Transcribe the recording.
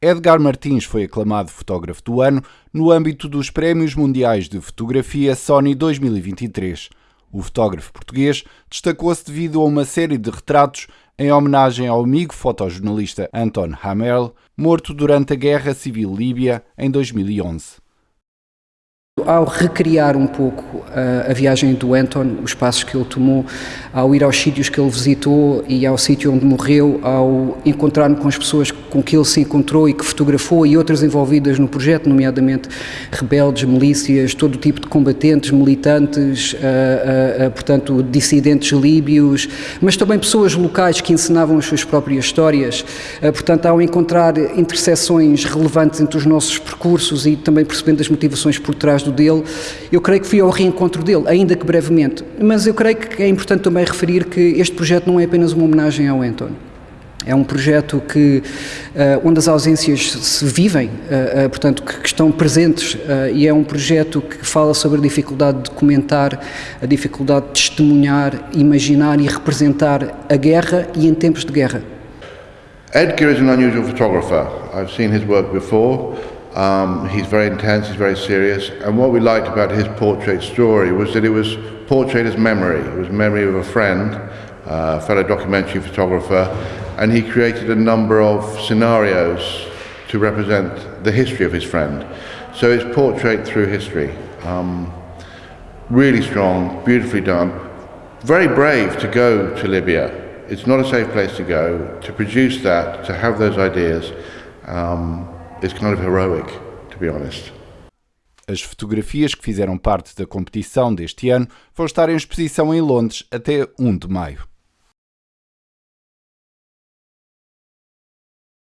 Edgar Martins foi aclamado fotógrafo do ano no âmbito dos Prémios Mundiais de Fotografia Sony 2023. O fotógrafo português destacou-se devido a uma série de retratos em homenagem ao amigo fotojornalista Anton Hamel, morto durante a Guerra Civil Líbia em 2011. Ao recriar um pouco a, a, viagem do Anton, os passos que ele tomou, ao ir aos sítios que ele visitou e ao sítio onde morreu, ao encontrar-me com as pessoas com que ele se encontrou e que fotografou e outras envolvidas no projeto, nomeadamente rebeldes, milícias, todo o tipo de combatentes, militantes, uh, uh, portanto, dissidentes líbios, mas também pessoas locais que ensinavam as suas próprias histórias. portanto, ao encontrar interseções relevantes entre os nossos percursos e também percebendo as motivações por trás dele, eu creio que fui ao reencontro dele, ainda que brevemente. Mas eu creio que é importante também referir que este projeto não é apenas uma homenagem ao António. É um projeto que, uh, onde as ausências se vivem, uh, uh, portanto, que, que, estão presentes, e é um projeto que fala sobre a dificuldade de comentar, a dificuldade de testemunhar, imaginar e representar a guerra e em tempos de guerra. Edgar is an unusual photographer. I've seen his work before. Um, he's very intense, he's very serious, and what we liked about his portrait story was that it was portrait as memory. It was memory of a friend, uh, fellow documentary photographer, and he created a number of scenarios to represent the history of his friend. So it's portrait through history. Um, really strong, beautifully done. Very brave to go to Libya. It's not a safe place to go. To produce that, to have those ideas, um, is kind of heroic, to be honest. As fotografias que fizeram parte da competição deste ano vão estar em exposição em Londres até 1 de maio.